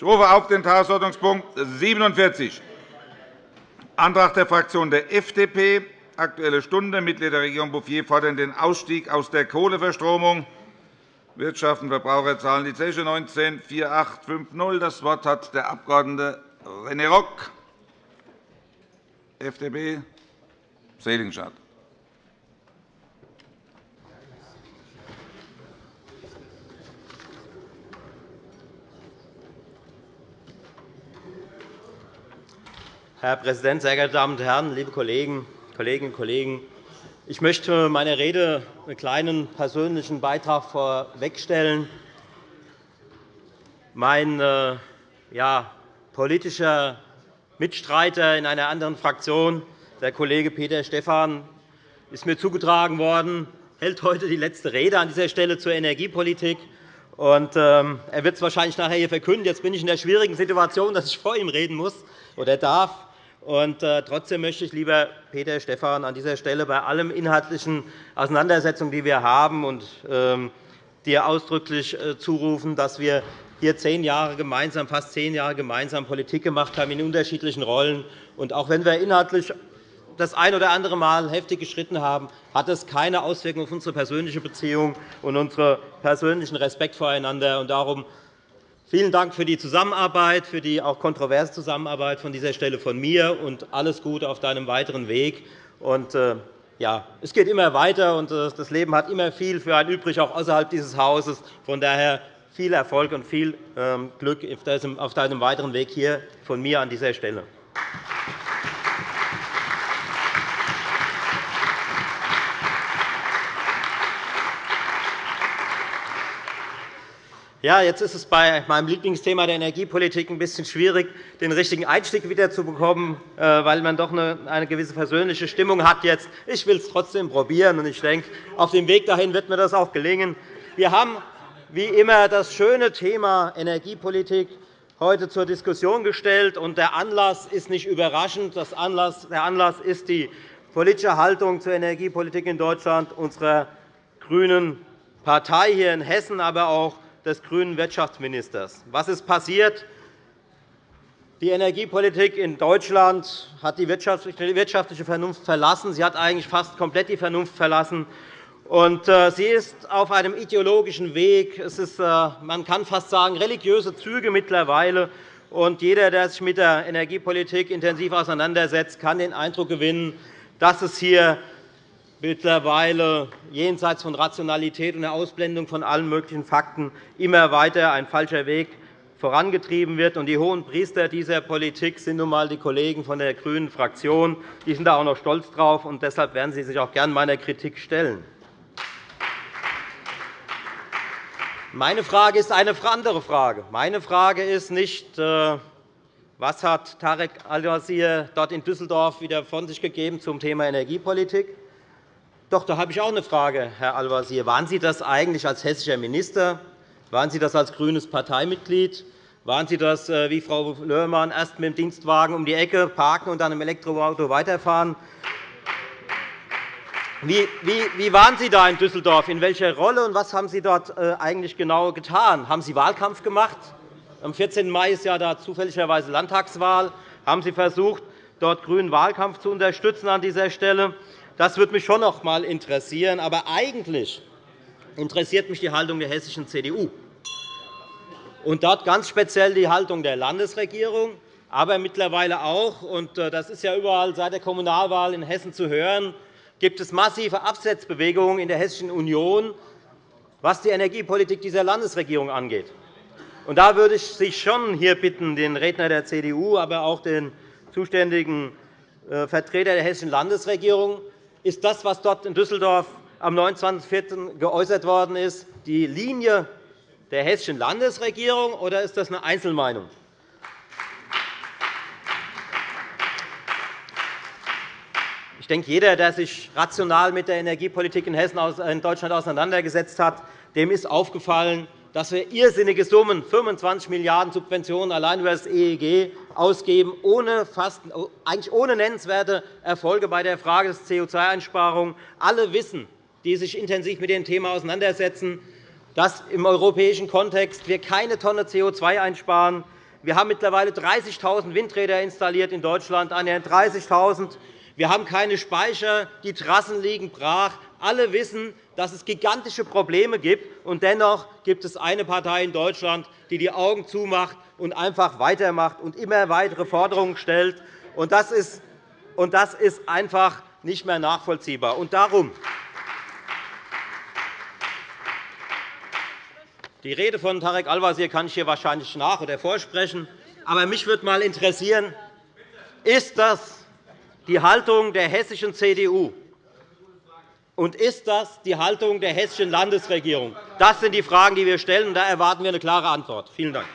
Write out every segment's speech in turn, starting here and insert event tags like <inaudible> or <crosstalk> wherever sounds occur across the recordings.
Ich rufe auf den Tagesordnungspunkt 47, Antrag der Fraktion der FDP, Aktuelle Stunde. Mitglieder der Regierung Bouffier fordern den Ausstieg aus der Kohleverstromung. Wirtschaft und Verbraucher zahlen die Zeche 19 4850. Das Wort hat der Abg. René Rock, FDP, Seligenstadt. Herr Präsident, sehr geehrte Damen und Herren, liebe Kolleginnen und Kollegen! Ich möchte meiner Rede einen kleinen persönlichen Beitrag vorwegstellen. Mein äh, ja, politischer Mitstreiter in einer anderen Fraktion, der Kollege Peter Stephan, ist mir zugetragen worden, hält heute die letzte Rede an dieser Stelle zur Energiepolitik. Und, ähm, er wird es wahrscheinlich nachher hier verkünden. Jetzt bin ich in der schwierigen Situation, dass ich vor ihm reden muss oder darf. Und, äh, trotzdem möchte ich, lieber Peter Stephan, an dieser Stelle bei allen inhaltlichen Auseinandersetzungen, die wir haben, und, ähm, dir ausdrücklich äh, zurufen, dass wir hier zehn Jahre gemeinsam, fast zehn Jahre gemeinsam Politik gemacht haben in unterschiedlichen Rollen. Und auch wenn wir inhaltlich das ein oder andere Mal heftig gestritten haben, hat es keine Auswirkungen auf unsere persönliche Beziehung und unseren persönlichen Respekt voreinander. Darum Vielen Dank für die Zusammenarbeit, für die auch kontroverse Zusammenarbeit von dieser Stelle von mir und alles Gute auf deinem weiteren Weg. Und, äh, ja, es geht immer weiter, und äh, das Leben hat immer viel für einen übrig, auch außerhalb dieses Hauses. Von daher viel Erfolg und viel ähm, Glück auf deinem weiteren Weg hier von mir an dieser Stelle. Ja, jetzt ist es bei meinem Lieblingsthema der Energiepolitik ein bisschen schwierig, den richtigen Einstieg wiederzubekommen, äh, weil man doch eine gewisse persönliche Stimmung hat. Jetzt. Ich will es trotzdem probieren, und ich denke, auf dem Weg dahin wird mir das auch gelingen. Wir haben wie immer das schöne Thema Energiepolitik heute zur Diskussion gestellt. und Der Anlass ist nicht überraschend. Der Anlass ist die politische Haltung zur Energiepolitik in Deutschland unserer grünen Partei hier in Hessen, aber auch des grünen Wirtschaftsministers. Was ist passiert? Die Energiepolitik in Deutschland hat die wirtschaftliche Vernunft verlassen. Sie hat eigentlich fast komplett die Vernunft verlassen. Äh, sie ist auf einem ideologischen Weg. Es ist, äh, man kann fast sagen, religiöse Züge mittlerweile. Und jeder, der sich mit der Energiepolitik intensiv auseinandersetzt, kann den Eindruck gewinnen, dass es hier mittlerweile jenseits von Rationalität und der Ausblendung von allen möglichen Fakten immer weiter ein falscher Weg vorangetrieben wird. Die hohen Priester dieser Politik sind nun einmal die Kollegen von der grünen Fraktion. Die sind da auch noch stolz drauf, und deshalb werden sie sich auch gern meiner Kritik stellen. Meine Frage ist eine andere Frage. Meine Frage ist nicht, äh, was hat Tarek Al-Wazir dort in Düsseldorf wieder von sich gegeben zum Thema Energiepolitik? Doch, da habe ich auch eine Frage, Herr Al-Wazir. Waren Sie das eigentlich als hessischer Minister? Waren Sie das als grünes Parteimitglied? Waren Sie das, äh, wie Frau Löhrmann, erst mit dem Dienstwagen um die Ecke parken und dann im Elektroauto weiterfahren? Wie, waren Sie da in Düsseldorf? In welcher Rolle und was haben Sie dort äh, eigentlich genau getan? Haben Sie Wahlkampf gemacht? Am 14. Mai ist ja da zufälligerweise Landtagswahl. Haben Sie versucht, dort grünen Wahlkampf zu unterstützen an dieser Stelle? Das würde mich schon noch einmal interessieren. Aber eigentlich interessiert mich die Haltung der hessischen CDU und dort ganz speziell die Haltung der Landesregierung, aber mittlerweile auch, und äh, das ist ja überall seit der Kommunalwahl in Hessen zu hören, gibt es massive Absetzbewegungen in der Hessischen Union, was die Energiepolitik dieser Landesregierung angeht. Und da würde ich Sie schon hier bitten, den Redner der CDU, aber auch den zuständigen äh, Vertreter der hessischen Landesregierung, ist das, was dort in Düsseldorf am 29.04. geäußert worden ist, die Linie der hessischen Landesregierung, oder ist das eine Einzelmeinung? Ich denke, jeder, der sich rational mit der Energiepolitik in Hessen in Deutschland auseinandergesetzt hat, dem ist aufgefallen, dass wir irrsinnige Summen, 25 Milliarden € Subventionen allein über das EEG ausgeben, ohne fast, eigentlich ohne nennenswerte Erfolge bei der Frage des CO2-Einsparungen. Alle wissen, die sich intensiv mit dem Thema auseinandersetzen, dass im europäischen Kontext wir keine Tonne CO2 einsparen, Wir haben mittlerweile 30.000 Windräder installiert in Deutschland, annähernd 30.000. Wir haben keine Speicher, die Trassen liegen brach. Alle wissen, dass es gigantische Probleme gibt. Und dennoch gibt es eine Partei in Deutschland, die die Augen zumacht und einfach weitermacht und immer weitere Forderungen stellt. Und das ist, und das ist einfach nicht mehr nachvollziehbar. Und darum Die Rede von Tarek Al-Wazir kann ich hier wahrscheinlich nach- oder vorsprechen. Aber mich würde einmal interessieren, ist das die Haltung der hessischen CDU? Und ist das die Haltung der hessischen Landesregierung? Das sind die Fragen, die wir stellen, und da erwarten wir eine klare Antwort. Vielen Dank.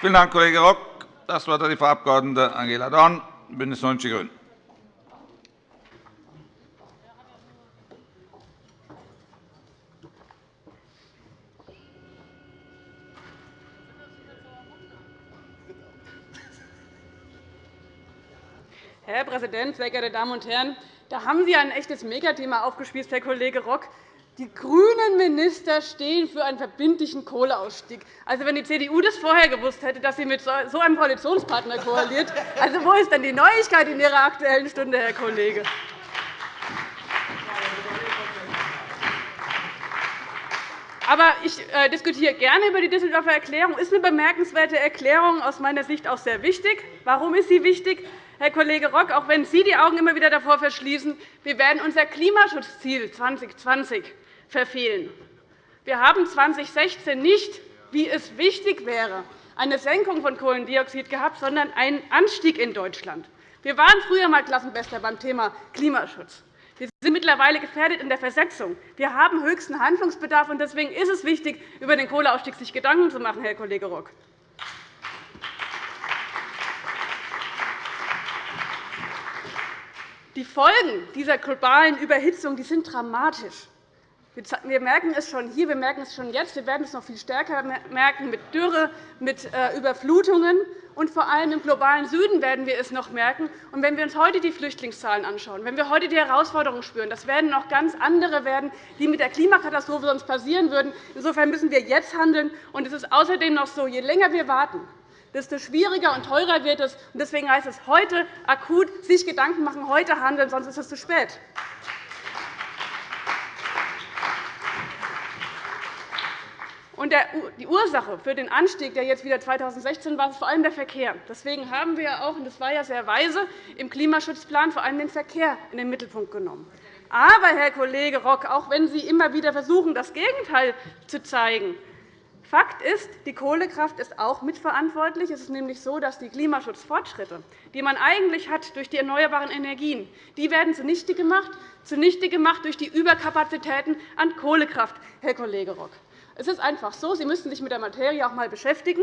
Vielen Dank, Kollege Rock. Das Wort hat die Frau Abg. Angela Dorn, BÜNDNIS 90 die GRÜNEN. Herr Präsident, sehr geehrte Damen und Herren! Da haben Sie ein echtes Megathema aufgespießt, Herr Kollege Rock. Die grünen Minister stehen für einen verbindlichen Kohleausstieg. Also, wenn die CDU das vorher gewusst hätte, dass sie mit so einem Koalitionspartner koaliert, also wo ist denn die Neuigkeit in Ihrer Aktuellen Stunde, Herr Kollege? Aber ich äh, diskutiere gerne über die Düsseldorfer Erklärung. Das ist eine bemerkenswerte Erklärung, aus meiner Sicht auch sehr wichtig. Warum ist sie wichtig? Herr Kollege Rock, auch wenn Sie die Augen immer wieder davor verschließen, wir werden unser Klimaschutzziel 2020 verfehlen. Wir haben 2016 nicht, wie es wichtig wäre, eine Senkung von Kohlendioxid gehabt, sondern einen Anstieg in Deutschland. Wir waren früher einmal Klassenbester beim Thema Klimaschutz. Wir sind mittlerweile gefährdet in der Versetzung. Wir haben höchsten Handlungsbedarf. Deswegen ist es wichtig, über den Kohleausstieg sich Gedanken zu machen, Herr Kollege Rock. Die Folgen dieser globalen Überhitzung sind dramatisch. Wir merken es schon hier, wir merken es schon jetzt, wir werden es noch viel stärker merken mit Dürre, mit äh, Überflutungen. Und vor allem im globalen Süden werden wir es noch merken. Und wenn wir uns heute die Flüchtlingszahlen anschauen, wenn wir heute die Herausforderungen spüren, das werden noch ganz andere werden, die mit der Klimakatastrophe sonst passieren würden. Insofern müssen wir jetzt handeln. Und es ist außerdem noch so, je länger wir warten, desto schwieriger und teurer wird es. Deswegen heißt es heute akut sich Gedanken machen, heute handeln, sonst ist es zu spät. Die Ursache für den Anstieg, der jetzt wieder 2016 war, ist vor allem der Verkehr. Deswegen haben wir auch, und das war ja sehr weise, im Klimaschutzplan vor allem den Verkehr in den Mittelpunkt genommen. Aber, Herr Kollege Rock, auch wenn Sie immer wieder versuchen, das Gegenteil zu zeigen, Fakt ist, die Kohlekraft ist auch mitverantwortlich. Es ist nämlich so, dass die Klimaschutzfortschritte, die man eigentlich hat durch die erneuerbaren Energien, die werden zunichte gemacht, zunichte gemacht durch die Überkapazitäten an Kohlekraft, Herr Kollege Rock. Es ist einfach so, Sie müssen sich mit der Materie auch einmal beschäftigen.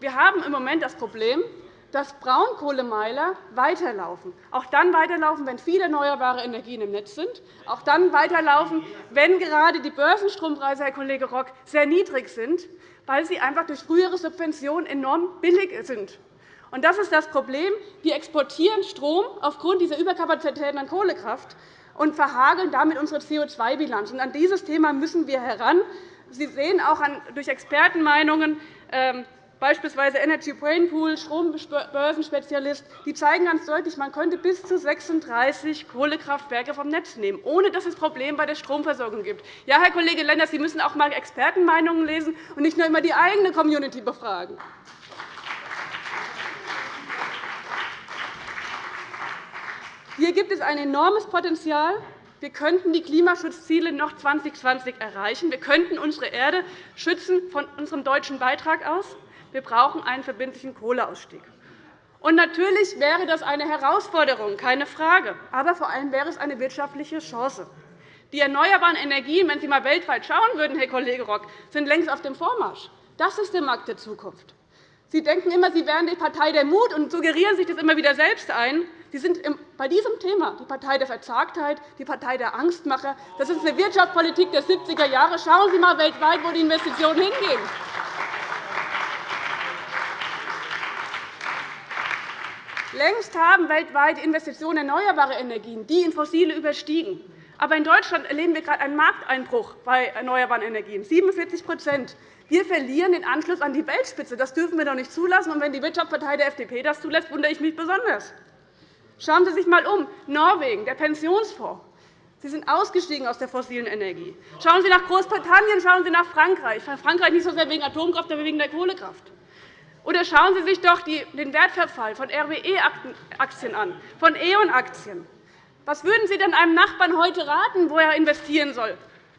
Wir haben im Moment das Problem, dass Braunkohlemeiler weiterlaufen, auch dann weiterlaufen, wenn viele erneuerbare Energien im Netz sind, auch dann weiterlaufen, wenn gerade die Börsenstrompreise, Herr Kollege Rock, sehr niedrig sind, weil sie einfach durch frühere Subventionen enorm billig sind. Das ist das Problem. Wir exportieren Strom aufgrund dieser Überkapazitäten an Kohlekraft und verhageln damit unsere CO2-Bilanz. An dieses Thema müssen wir heran. Sie sehen auch durch Expertenmeinungen, ähm, beispielsweise Energy Brain Pool, Strombörsenspezialist, die zeigen ganz deutlich, man könnte bis zu 36 Kohlekraftwerke vom Netz nehmen, ohne dass es Probleme bei der Stromversorgung gibt. Ja, Herr Kollege Lenders, Sie müssen auch einmal Expertenmeinungen lesen und nicht nur immer die eigene Community befragen. Hier gibt es ein enormes Potenzial. Wir könnten die Klimaschutzziele noch 2020 erreichen. Wir könnten unsere Erde schützen von unserem deutschen Beitrag aus. Wir brauchen einen verbindlichen Kohleausstieg. Und natürlich wäre das eine Herausforderung, keine Frage. Aber vor allem wäre es eine wirtschaftliche Chance. Die erneuerbaren Energien, wenn Sie einmal weltweit schauen würden, Herr Kollege Rock, sind längst auf dem Vormarsch. Das ist der Markt der Zukunft. Sie denken immer, Sie wären die Partei der Mut und suggerieren sich das immer wieder selbst ein. Sie sind bei diesem Thema die Partei der Verzagtheit, die Partei der Angstmacher. Das ist eine Wirtschaftspolitik der 70er Jahre. Schauen Sie einmal weltweit, wo die Investitionen hingehen. Längst haben weltweit Investitionen in erneuerbare Energien die in fossile überstiegen. Aber in Deutschland erleben wir gerade einen Markteinbruch bei erneuerbaren Energien, 47 Wir verlieren den Anschluss an die Weltspitze. Das dürfen wir doch nicht zulassen. Und wenn die Wirtschaftspartei der FDP das zulässt, wundere ich mich besonders. Schauen Sie sich einmal um. Norwegen, der Pensionsfonds. Sie sind ausgestiegen aus der fossilen Energie. Schauen Sie nach Großbritannien, schauen Sie nach Frankreich. Frankreich nicht so sehr wegen Atomkraft, aber wegen der Kohlekraft. Oder schauen Sie sich doch den Wertverfall von RWE-Aktien an, von E.ON-Aktien. Was würden Sie denn einem Nachbarn heute raten, wo er investieren soll?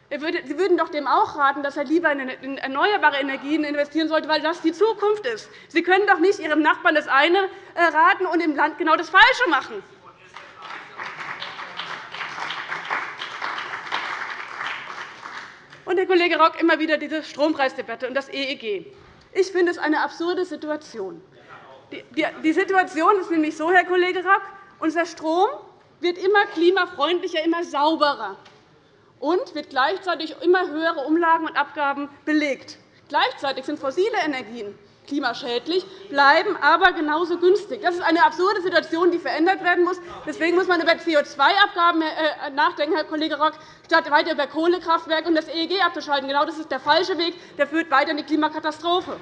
Sie würden doch dem auch raten, dass er lieber in erneuerbare Energien investieren sollte, weil das die Zukunft ist. Sie können doch nicht Ihrem Nachbarn das eine äh, raten und im Land genau das Falsche machen. Und Herr Kollege Rock immer wieder diese Strompreisdebatte und das EEG. Ich finde es eine absurde Situation. Die Situation ist nämlich so, Herr Kollege Rock, unser Strom wird immer klimafreundlicher, immer sauberer und wird gleichzeitig immer höhere Umlagen und Abgaben belegt. Gleichzeitig sind fossile Energien klimaschädlich, bleiben aber genauso günstig. Das ist eine absurde Situation, die verändert werden muss. Deswegen muss man über CO2-Abgaben äh, nachdenken, Herr Kollege Rock, statt weiter über Kohlekraftwerke und das EEG abzuschalten. Genau das ist der falsche Weg. Der führt weiter in die Klimakatastrophe.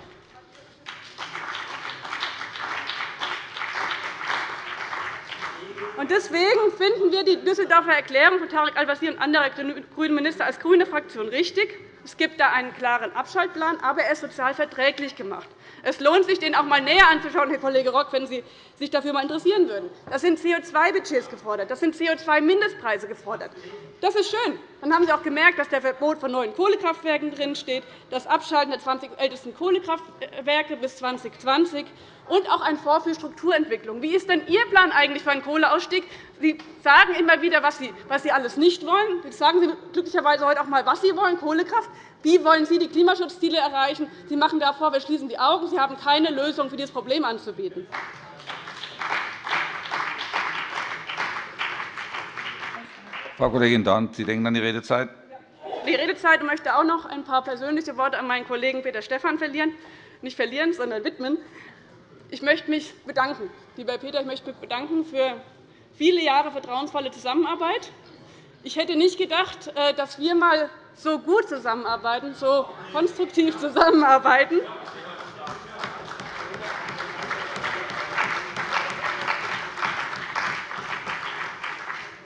Deswegen finden wir die Düsseldorfer Erklärung von Tarek Al-Wazir und anderer grünen Minister als grüne Fraktion richtig. Es gibt da einen klaren Abschaltplan, aber er ist sozial verträglich gemacht. Es lohnt sich, den auch einmal näher anzuschauen, Herr Kollege Rock, wenn Sie sich dafür einmal interessieren würden. Das sind CO2-Budgets gefordert, das sind CO2-Mindestpreise gefordert. Das ist schön. Dann haben Sie auch gemerkt, dass der Verbot von neuen Kohlekraftwerken drinsteht, das Abschalten der 20 ältesten Kohlekraftwerke bis 2020 und auch ein Fonds für Strukturentwicklung. Wie ist denn Ihr Plan eigentlich für einen Kohleausstieg? Sie sagen immer wieder, was Sie, alles nicht wollen. Jetzt sagen Sie glücklicherweise heute auch einmal, was Sie wollen, Kohlekraft. Wie wollen Sie die Klimaschutzziele erreichen? Sie machen davor, wir schließen die Augen. Sie haben keine Lösung für dieses Problem anzubieten. Frau Kollegin Dorn, Sie denken an die Redezeit. Die Redezeit ich möchte auch noch ein paar persönliche Worte an meinen Kollegen Peter Stephan verlieren. Nicht verlieren, sondern widmen. Ich möchte mich bedanken, lieber Peter, ich möchte mich bedanken für viele Jahre vertrauensvolle Zusammenarbeit. Ich hätte nicht gedacht, äh, dass wir einmal so gut zusammenarbeiten, so konstruktiv zusammenarbeiten.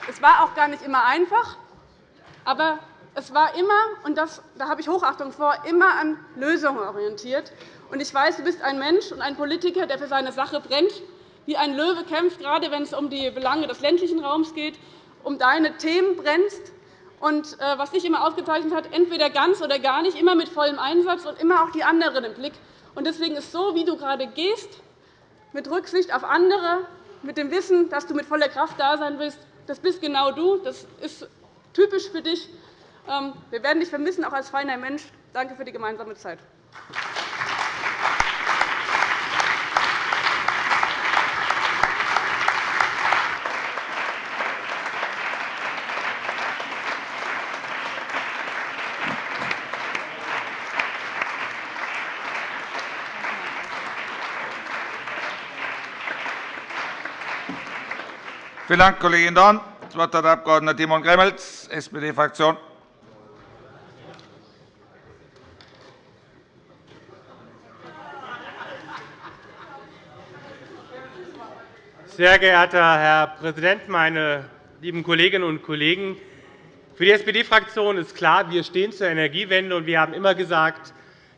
Es war auch gar nicht immer einfach, aber es war immer, und das, da habe ich Hochachtung vor, immer an Lösungen orientiert. Und ich weiß, du bist ein Mensch und ein Politiker, der für seine Sache brennt, wie ein Löwe kämpft, gerade wenn es um die Belange des ländlichen Raums geht, um deine Themen brennst. Und äh, was dich immer ausgezeichnet hat, entweder ganz oder gar nicht, immer mit vollem Einsatz und immer auch die anderen im Blick. Und deswegen ist so, wie du gerade gehst, mit Rücksicht auf andere, mit dem Wissen, dass du mit voller Kraft da sein willst, das bist genau du. Das ist typisch für dich. Ähm, wir werden dich vermissen, auch als feiner Mensch. Danke für die gemeinsame Zeit. Vielen Dank, Kollegin Dorn. Das Wort hat der Abg. Timon Gremmels, SPD-Fraktion. Sehr geehrter Herr Präsident, meine lieben Kolleginnen und Kollegen! Für die SPD-Fraktion ist klar, wir stehen zur Energiewende, und wir haben immer gesagt,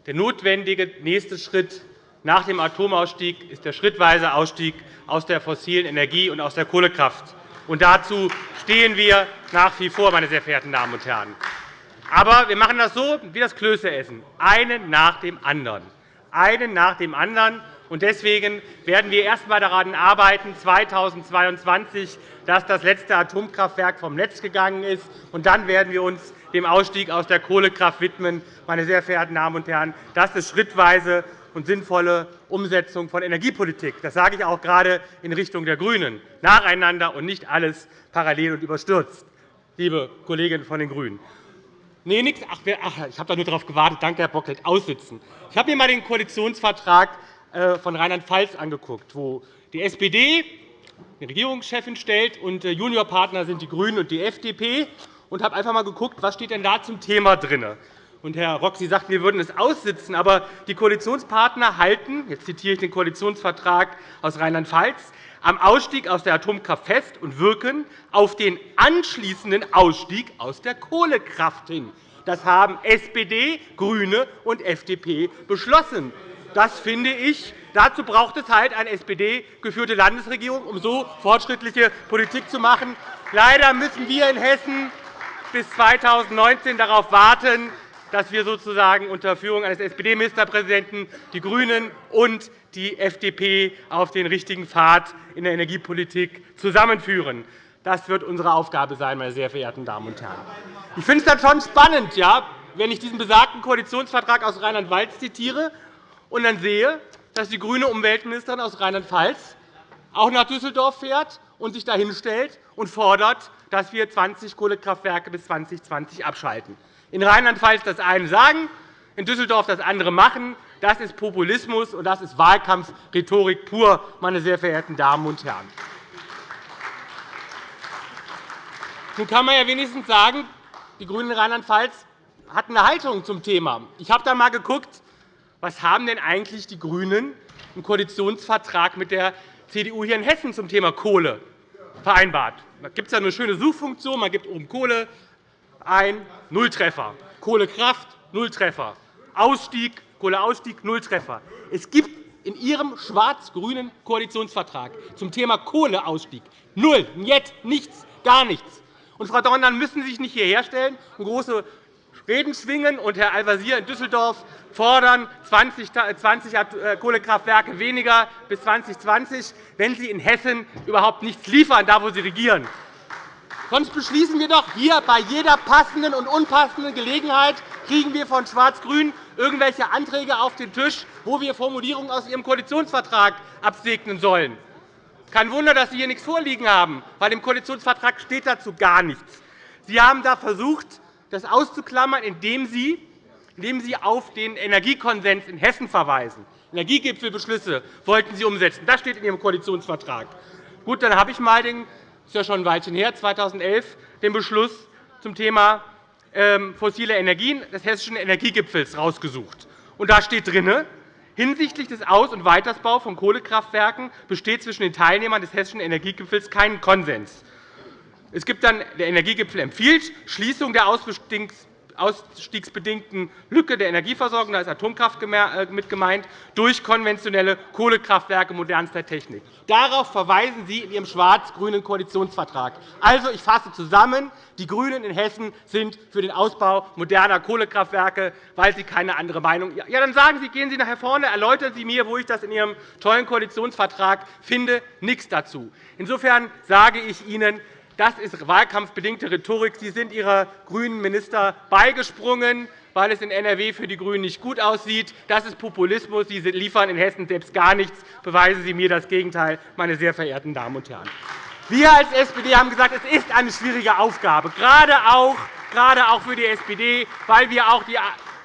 der notwendige nächste Schritt nach dem Atomausstieg ist der schrittweise Ausstieg aus der fossilen Energie und aus der Kohlekraft. Und dazu stehen wir nach wie vor, meine sehr verehrten Damen und Herren. Aber wir machen das so wie das Klößeessen, einen nach dem anderen. Einen nach dem anderen. Und deswegen werden wir erst einmal daran arbeiten, 2022, dass das letzte Atomkraftwerk vom Netz gegangen ist. Und dann werden wir uns dem Ausstieg aus der Kohlekraft widmen. Meine sehr verehrten Damen und Herren. Das ist schrittweise und sinnvolle Umsetzung von Energiepolitik. Das sage ich auch gerade in Richtung der GRÜNEN, nacheinander und nicht alles parallel und überstürzt, liebe Kolleginnen von den GRÜNEN. Nee, nix. Ach, ich habe da nur darauf gewartet. Danke, Herr Bocklet. Aussitzen. Ich habe mir einmal den Koalitionsvertrag äh, von Rheinland-Pfalz angeguckt, wo die SPD die Regierungschefin stellt, und äh, Juniorpartner sind die GRÜNEN und die FDP. und habe einfach einmal geguckt, was steht denn da zum Thema drin. Und Herr Rock, Sie sagten, wir würden es aussitzen. Aber die Koalitionspartner halten, jetzt zitiere ich den Koalitionsvertrag aus Rheinland-Pfalz, am Ausstieg aus der Atomkraft fest und wirken auf den anschließenden Ausstieg aus der Kohlekraft hin. Das haben SPD, GRÜNE und FDP beschlossen. Das finde ich, dazu braucht es halt eine SPD-geführte Landesregierung, um so fortschrittliche Politik zu machen. Leider müssen wir in Hessen bis 2019 darauf warten, dass wir sozusagen unter Führung eines SPD-Ministerpräsidenten die GRÜNEN und die FDP auf den richtigen Pfad in der Energiepolitik zusammenführen. Das wird unsere Aufgabe sein, meine sehr verehrten Damen und Herren. Ich finde es dann schon spannend, ja, wenn ich diesen besagten Koalitionsvertrag aus Rheinland-Pfalz zitiere und dann sehe, dass die grüne Umweltministerin aus Rheinland-Pfalz auch nach Düsseldorf fährt und sich dahin stellt und fordert, dass wir 20 Kohlekraftwerke bis 2020 abschalten in Rheinland-Pfalz das eine sagen, in Düsseldorf das andere machen. Das ist Populismus, und das ist Wahlkampfrhetorik pur, meine sehr verehrten Damen und Herren. Nun kann man ja wenigstens sagen, die GRÜNEN in Rheinland-Pfalz hatten eine Haltung zum Thema. Ich habe da einmal geguckt, was haben denn eigentlich die GRÜNEN im Koalitionsvertrag mit der CDU hier in Hessen zum Thema Kohle vereinbart. Da gibt es ja eine schöne Suchfunktion. Man gibt oben Kohle, ein Nulltreffer. Kohlekraft, Nulltreffer. Ausstieg, Kohleausstieg, Nulltreffer. Es gibt in Ihrem schwarz-grünen Koalitionsvertrag zum Thema Kohleausstieg null, nicht, nichts, gar nichts. Und, Frau Dorn, müssen Sie sich nicht hierher stellen und große Reden schwingen und Herr Al-Wazir in Düsseldorf fordern 20 äh, Kohlekraftwerke weniger bis 2020, wenn Sie in Hessen überhaupt nichts liefern, da wo Sie regieren. Sonst beschließen wir doch hier bei jeder passenden und unpassenden Gelegenheit, kriegen wir von Schwarz-Grün irgendwelche Anträge auf den Tisch, wo wir Formulierungen aus Ihrem Koalitionsvertrag absegnen sollen. Kein Wunder, dass Sie hier nichts vorliegen haben, weil im Koalitionsvertrag steht dazu gar nichts. Sie haben da versucht, das auszuklammern, indem Sie, indem Sie auf den Energiekonsens in Hessen verweisen. Energiegipfelbeschlüsse wollten Sie umsetzen. Das steht in Ihrem Koalitionsvertrag. Gut, dann habe ich einmal den ist ja schon ein Weilchen her, 2011, den Beschluss zum Thema ähm, fossile Energien des Hessischen Energiegipfels herausgesucht. da steht drin, hinsichtlich des Aus- und Weitersbaus von Kohlekraftwerken besteht zwischen den Teilnehmern des Hessischen Energiegipfels kein Konsens. Es gibt dann, der Energiegipfel empfiehlt Schließung der ausstiegsbedingten Lücke der Energieversorgung, da ist Atomkraft äh, mit gemeint, durch konventionelle Kohlekraftwerke modernster Technik. Darauf verweisen Sie in Ihrem schwarz-grünen Koalitionsvertrag. Also, ich fasse zusammen. Die GRÜNEN in Hessen sind für den Ausbau moderner Kohlekraftwerke, weil sie keine andere Meinung haben. Ja, dann sagen Sie, gehen Sie nachher vorne, erläutern Sie mir, wo ich das in Ihrem tollen Koalitionsvertrag finde. Nichts dazu. Insofern sage ich Ihnen, das ist wahlkampfbedingte Rhetorik. Sie sind Ihrer grünen Minister beigesprungen, weil es in NRW für die GRÜNEN nicht gut aussieht. Das ist Populismus. Sie liefern in Hessen selbst gar nichts. Beweisen Sie mir das Gegenteil, meine sehr verehrten Damen und Herren. Wir als SPD haben gesagt, es ist eine schwierige Aufgabe, gerade auch, gerade auch für die SPD, weil wir auch die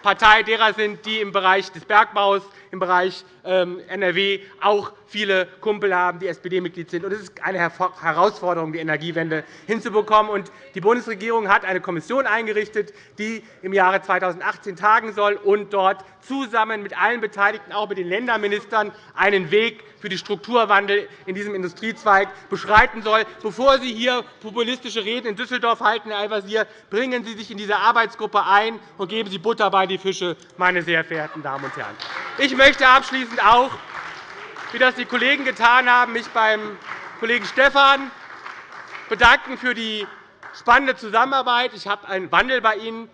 Partei derer sind, die im Bereich des Bergbaus im Bereich NRW auch viele Kumpel haben, die SPD-Mitglied sind. Es ist eine Herausforderung, die Energiewende hinzubekommen. Die Bundesregierung hat eine Kommission eingerichtet, die im Jahre 2018 tagen soll und dort zusammen mit allen Beteiligten, auch mit den Länderministern, einen Weg für den Strukturwandel in diesem Industriezweig beschreiten soll. Bevor Sie hier populistische Reden in Düsseldorf halten, Herr Al-Wazir, bringen Sie sich in diese Arbeitsgruppe ein und geben Sie Butter bei die Fische, meine sehr verehrten Damen und Herren. Ich möchte abschließend auch, wie das die Kollegen getan haben, mich beim Kollegen Stephan bedanken für die spannende Zusammenarbeit. Ich habe einen Wandel bei Ihnen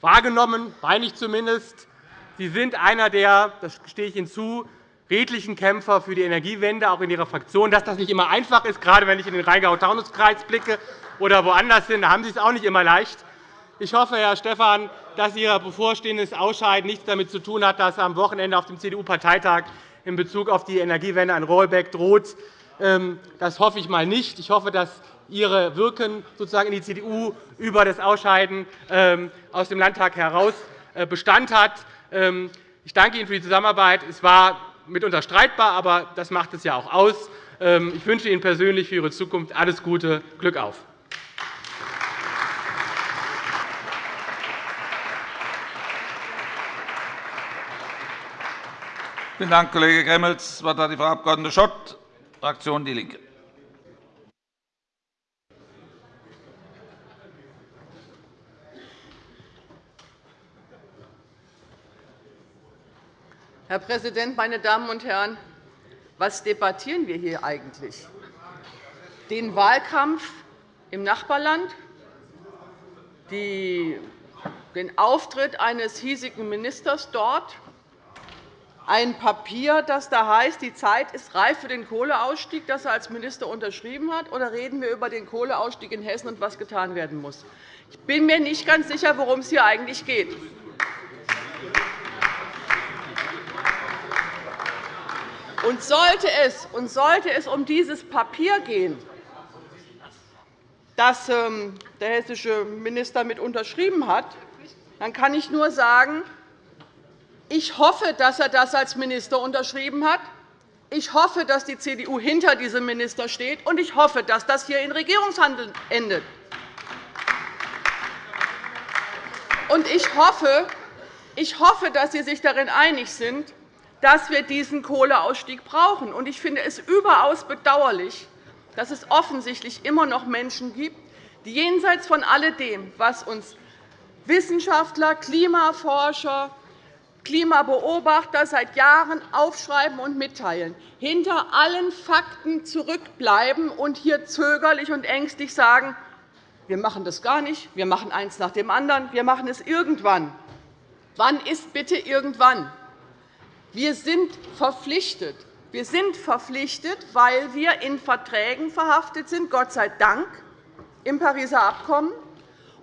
wahrgenommen, meine ich zumindest. Sie sind einer der, das stehe ich Ihnen zu, redlichen Kämpfer für die Energiewende, auch in Ihrer Fraktion. Dass das nicht immer einfach ist, gerade wenn ich in den Rheingau-Taunus-Kreis blicke oder woanders hin, da haben Sie es auch nicht immer leicht. Ich hoffe, Herr Stephan, dass Ihr bevorstehendes Ausscheiden nichts damit zu tun hat, dass am Wochenende auf dem CDU-Parteitag in Bezug auf die Energiewende ein Rollback droht. Ähm, das hoffe ich mal nicht. Ich hoffe, dass Ihre Wirken sozusagen in die CDU über das Ausscheiden ähm, aus dem Landtag heraus äh, Bestand hat. Ähm, ich danke Ihnen für die Zusammenarbeit. Es war mitunter streitbar, aber das macht es ja auch aus. Ich wünsche Ihnen persönlich für Ihre Zukunft alles Gute. Glück auf! Vielen Dank, Kollege Gremmels. Das Wort hat die Frau Abg. Schott, Fraktion DIE LINKE. Herr Präsident, meine Damen und Herren! Was debattieren wir hier eigentlich? Den Wahlkampf im Nachbarland, den Auftritt eines hiesigen Ministers dort, ein Papier, das da heißt, die Zeit ist reif für den Kohleausstieg, das er als Minister unterschrieben hat, oder reden wir über den Kohleausstieg in Hessen und was getan werden muss? Ich bin mir nicht ganz sicher, worum es hier eigentlich geht. Und sollte, es, und sollte es um dieses Papier gehen, das ähm, der hessische Minister mit unterschrieben hat, dann kann ich nur sagen, ich hoffe, dass er das als Minister unterschrieben hat. Ich hoffe, dass die CDU hinter diesem Minister steht, und ich hoffe, dass das hier in Regierungshandeln endet. Und ich hoffe, ich hoffe, dass Sie sich darin einig sind, dass wir diesen Kohleausstieg brauchen. Ich finde es überaus bedauerlich, dass es offensichtlich immer noch Menschen gibt, die jenseits von alledem, was uns Wissenschaftler, Klimaforscher, Klimabeobachter seit Jahren aufschreiben und mitteilen, hinter allen Fakten zurückbleiben und hier zögerlich und ängstlich sagen, wir machen das gar nicht, wir machen eins nach dem anderen, wir machen es irgendwann. Wann ist bitte irgendwann? Wir sind verpflichtet. Wir sind verpflichtet, weil wir in Verträgen verhaftet sind, Gott sei Dank, im Pariser Abkommen.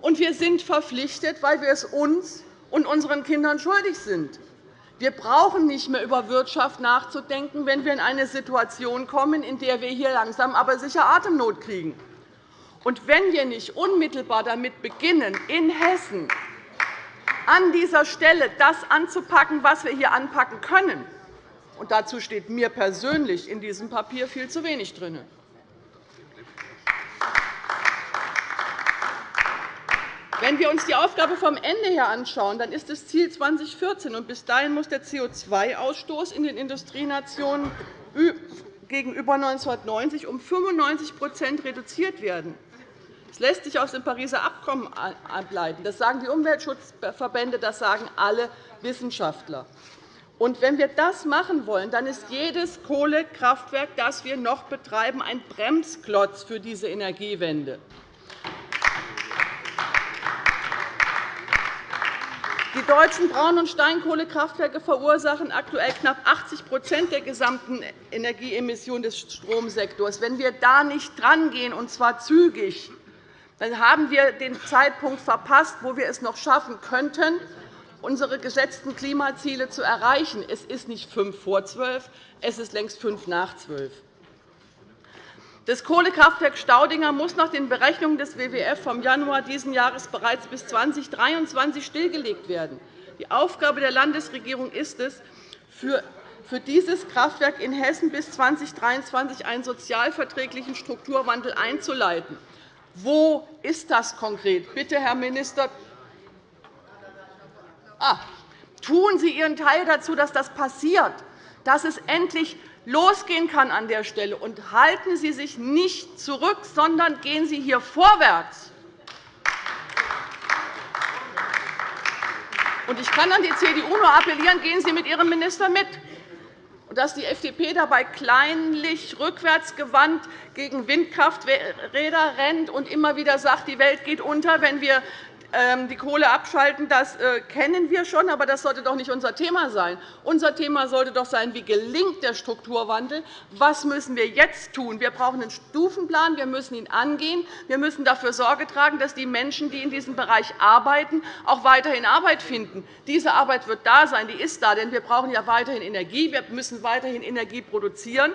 Und wir sind verpflichtet, weil wir es uns und unseren Kindern schuldig sind. Wir brauchen nicht mehr über Wirtschaft nachzudenken, wenn wir in eine Situation kommen, in der wir hier langsam aber sicher Atemnot kriegen. Und wenn wir nicht unmittelbar damit beginnen, in Hessen an dieser Stelle das anzupacken, was wir hier anpacken können. Und dazu steht mir persönlich in diesem Papier viel zu wenig drin. Wenn wir uns die Aufgabe vom Ende her anschauen, dann ist das Ziel 2014, und bis dahin muss der CO2-Ausstoß in den Industrienationen gegenüber 1990 um 95% reduziert werden. Das lässt sich aus dem Pariser Abkommen ableiten. Das sagen die Umweltschutzverbände, das sagen alle Wissenschaftler. Und wenn wir das machen wollen, dann ist jedes Kohlekraftwerk, das wir noch betreiben, ein Bremsklotz für diese Energiewende. Die deutschen Braun- und Steinkohlekraftwerke verursachen aktuell knapp 80% der gesamten Energieemissionen des Stromsektors. Wenn wir da nicht drangehen, und zwar zügig, dann haben wir den Zeitpunkt verpasst, wo wir es noch schaffen könnten, unsere gesetzten Klimaziele zu erreichen. Es ist nicht fünf vor zwölf, es ist längst fünf nach zwölf. Das Kohlekraftwerk Staudinger muss nach den Berechnungen des WWF vom Januar dieses Jahres bereits bis 2023 stillgelegt werden. Die Aufgabe der Landesregierung ist es, für dieses Kraftwerk in Hessen bis 2023 einen sozialverträglichen Strukturwandel einzuleiten. Wo ist das konkret? Bitte, Herr Minister, ah, tun Sie Ihren Teil dazu, dass das passiert, dass es endlich losgehen kann an der Stelle. Und halten Sie sich nicht zurück, sondern gehen Sie hier vorwärts. Ich kann an die CDU nur appellieren, gehen Sie mit Ihrem Minister mit dass die FDP dabei kleinlich rückwärtsgewandt gegen Windkrafträder rennt und immer wieder sagt, die Welt geht unter, wenn wir die Kohle abschalten, das äh, kennen wir schon, aber das sollte doch nicht unser Thema sein. Unser Thema sollte doch sein, wie gelingt der Strukturwandel? Was müssen wir jetzt tun? Wir brauchen einen Stufenplan. Wir müssen ihn angehen. Wir müssen dafür Sorge tragen, dass die Menschen, die in diesem Bereich arbeiten, auch weiterhin Arbeit finden. Diese Arbeit wird da sein, die ist da, denn wir brauchen ja weiterhin Energie. Wir müssen weiterhin Energie produzieren.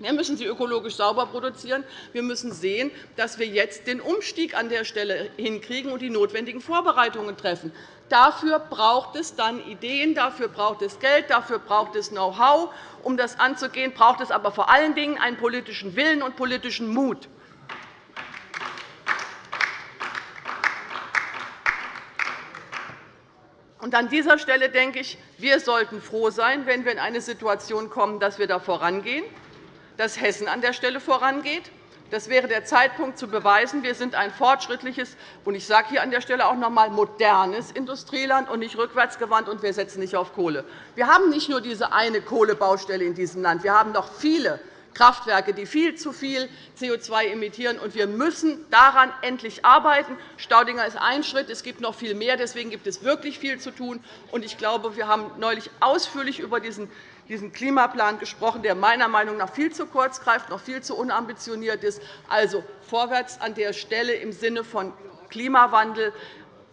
Wir müssen sie ökologisch sauber produzieren. Wir müssen sehen, dass wir jetzt den Umstieg an der Stelle hinkriegen und die notwendigen Vorbereitungen treffen. Dafür braucht es dann Ideen, dafür braucht es Geld, dafür braucht es Know-how. Um das anzugehen, braucht es aber vor allen Dingen einen politischen Willen und politischen Mut. Und an dieser Stelle denke ich, wir sollten froh sein, wenn wir in eine Situation kommen, dass wir da vorangehen, dass Hessen an der Stelle vorangeht. Das wäre der Zeitpunkt, zu beweisen, wir sind ein fortschrittliches und ich sage hier an der Stelle auch noch einmal modernes Industrieland und nicht rückwärtsgewandt, und wir setzen nicht auf Kohle. Wir haben nicht nur diese eine Kohlebaustelle in diesem Land. Wir haben noch viele Kraftwerke, die viel zu viel CO2 emittieren. Und wir müssen daran endlich arbeiten. Staudinger ist ein Schritt. Es gibt noch viel mehr. Deswegen gibt es wirklich viel zu tun. Ich glaube, wir haben neulich ausführlich über diesen diesen Klimaplan gesprochen, der meiner Meinung nach viel zu kurz greift, noch viel zu unambitioniert ist. Also vorwärts an der Stelle im Sinne von Klimawandel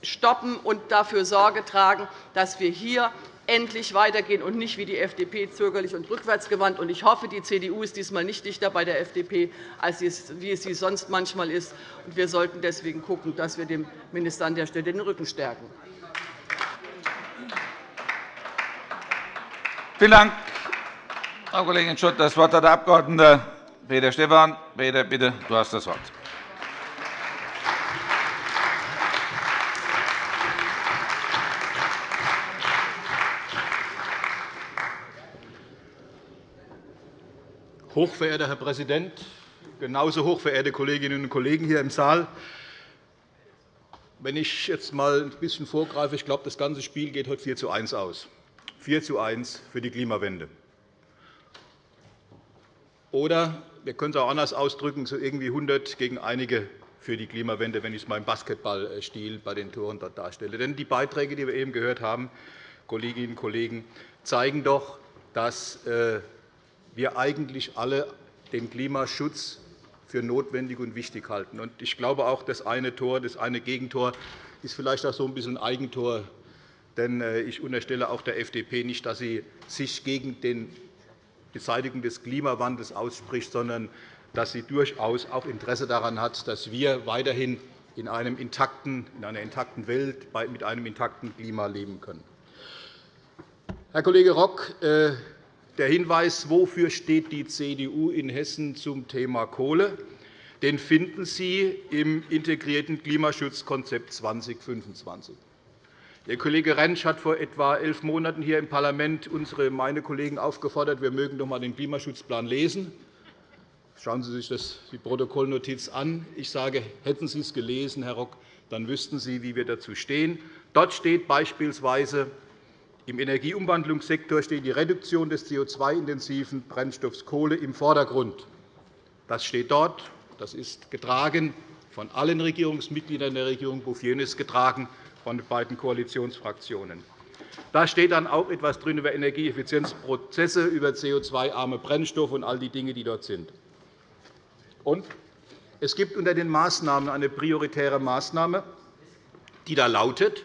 stoppen und dafür Sorge tragen, dass wir hier endlich weitergehen und nicht wie die FDP zögerlich und rückwärtsgewandt. Ich hoffe, die CDU ist diesmal nicht dichter bei der FDP, als wie es sie sonst manchmal ist. Wir sollten deswegen schauen, dass wir dem Minister an der Stelle den Rücken stärken. Vielen Dank, Frau Kollegin Schott. Das Wort hat der Abg. Peter Stephan. Peter, bitte, du hast das Wort. Hochverehrter Herr Präsident, genauso hochverehrte Kolleginnen und Kollegen hier im Saal! Wenn ich jetzt einmal ein bisschen vorgreife, ich glaube, das ganze Spiel geht heute 4 zu 1 aus. 4 zu 1 für die Klimawende. Oder wir können es auch anders ausdrücken, so irgendwie 100 gegen einige für die Klimawende, wenn ich es im Basketballstil bei den Toren dort darstelle. Denn die Beiträge, die wir eben gehört haben, Kolleginnen und Kollegen, zeigen doch, dass äh, wir eigentlich alle den Klimaschutz für notwendig und wichtig halten. Ich glaube auch, das eine Tor, das eine Gegentor ist vielleicht auch so ein bisschen ein Eigentor. Denn äh, ich unterstelle auch der FDP nicht, dass sie sich gegen die Beseitigung des Klimawandels ausspricht, sondern dass sie durchaus auch Interesse daran hat, dass wir weiterhin in, einem intakten, in einer intakten Welt mit einem intakten Klima leben können. Herr Kollege Rock, äh, der Hinweis, wofür steht die CDU in Hessen zum Thema Kohle, den finden Sie im integrierten Klimaschutzkonzept 2025. Der Kollege Rentsch hat vor etwa elf Monaten hier im Parlament unsere, meine Kollegen aufgefordert, wir mögen doch einmal den Klimaschutzplan lesen. Schauen Sie sich das, die Protokollnotiz an. Ich sage, hätten Sie es gelesen, Herr Rock, dann wüssten Sie, wie wir dazu stehen. Dort steht beispielsweise, im Energieumwandlungssektor steht die Reduktion des CO2-intensiven Brennstoffs Kohle im Vordergrund. Das steht dort. Das ist getragen von allen Regierungsmitgliedern der Regierung. Bouffier ist getragen von den beiden Koalitionsfraktionen. Da steht dann auch etwas drin über Energieeffizienzprozesse, über CO2-arme Brennstoffe und all die Dinge, die dort sind. Und es gibt unter den Maßnahmen eine prioritäre Maßnahme, die da lautet,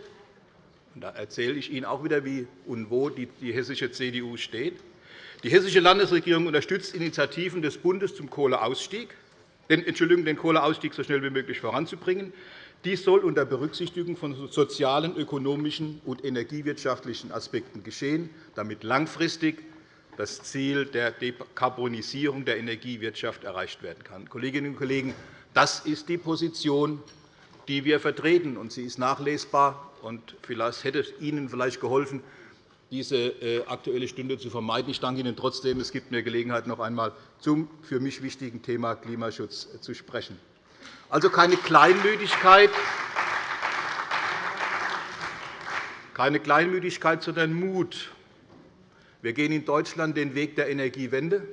da erzähle ich Ihnen auch wieder, wie und wo die hessische CDU steht. Die hessische Landesregierung unterstützt Initiativen des Bundes zum Kohleausstieg, den, Entschuldigung, den Kohleausstieg so schnell wie möglich voranzubringen. Dies soll unter Berücksichtigung von sozialen, ökonomischen und energiewirtschaftlichen Aspekten geschehen, damit langfristig das Ziel der Dekarbonisierung der Energiewirtschaft erreicht werden kann. Kolleginnen und Kollegen, das ist die Position, die wir vertreten, und sie ist nachlesbar und vielleicht hätte es Ihnen vielleicht geholfen, diese äh, Aktuelle Stunde zu vermeiden. Ich danke Ihnen trotzdem. Es gibt mir Gelegenheit, noch einmal zum für mich wichtigen Thema Klimaschutz äh, zu sprechen. Also keine Kleinmütigkeit, keine Kleinmütigkeit, sondern Mut. Wir gehen in Deutschland den Weg der Energiewende.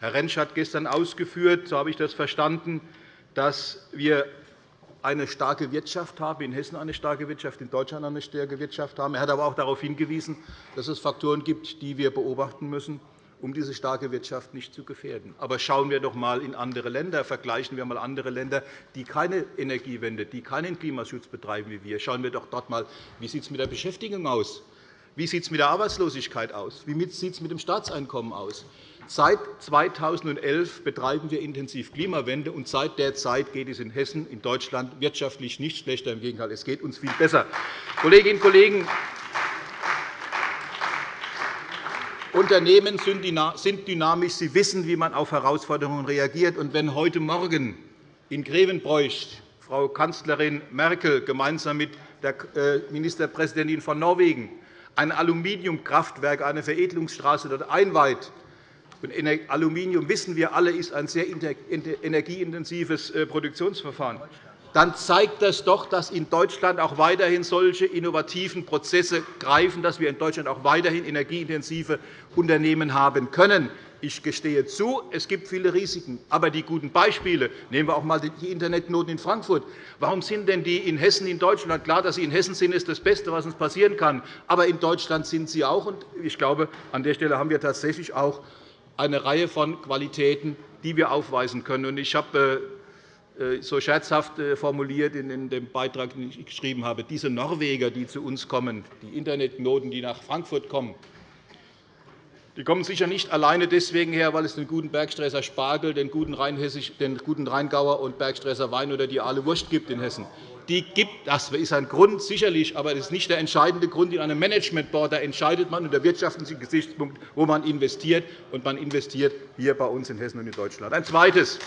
Herr Rentsch hat gestern ausgeführt, so habe ich das verstanden, dass wir eine starke Wirtschaft haben, in Hessen eine starke Wirtschaft, in Deutschland eine starke Wirtschaft haben. Er hat aber auch darauf hingewiesen, dass es Faktoren gibt, die wir beobachten müssen, um diese starke Wirtschaft nicht zu gefährden. Aber schauen wir doch einmal in andere Länder, vergleichen wir einmal andere Länder, die keine Energiewende, die keinen Klimaschutz betreiben wie wir. Schauen wir doch dort einmal, wie sieht es mit der Beschäftigung aus? Wie sieht es mit der Arbeitslosigkeit aus? Wie sieht es mit dem Staatseinkommen aus? Seit 2011 betreiben wir intensiv Klimawende, und seit der Zeit geht es in Hessen, in Deutschland wirtschaftlich nicht schlechter. Im Gegenteil, es geht uns viel besser. Kolleginnen und Kollegen, Unternehmen sind dynamisch. Sie wissen, wie man auf Herausforderungen reagiert. Und wenn heute Morgen in Grevenbroich Frau Kanzlerin Merkel gemeinsam mit der äh, Ministerpräsidentin von Norwegen, ein Aluminiumkraftwerk, eine Veredelungsstraße dort einweiht. Aluminium, wissen wir alle, ist ein sehr energieintensives äh, Produktionsverfahren dann zeigt das doch, dass in Deutschland auch weiterhin solche innovativen Prozesse greifen, dass wir in Deutschland auch weiterhin energieintensive Unternehmen haben können. Ich gestehe zu, es gibt viele Risiken. Aber die guten Beispiele, nehmen wir auch einmal die Internetknoten in Frankfurt. Warum sind denn die in Hessen in Deutschland? Klar, dass sie in Hessen sind, ist das Beste, was uns passieren kann. Aber in Deutschland sind sie auch. Ich glaube, an der Stelle haben wir tatsächlich auch eine Reihe von Qualitäten, die wir aufweisen können. Ich habe äh, so scherzhaft äh, formuliert in dem Beitrag, den ich geschrieben habe, diese Norweger, die zu uns kommen, die Internetknoten, die nach Frankfurt kommen, die kommen sicher nicht alleine deswegen her, weil es den guten Bergstresser Spargel, den guten, den guten Rheingauer und Bergstresser Wein oder die Aale Wurst gibt in Hessen. Die gibt, das ist ein Grund, sicherlich, aber das ist nicht der entscheidende Grund. In einem Managementboard da entscheidet man unter wirtschaftlichen Gesichtspunkt, wo man investiert. Und man investiert hier bei uns in Hessen und in Deutschland. Ein zweites.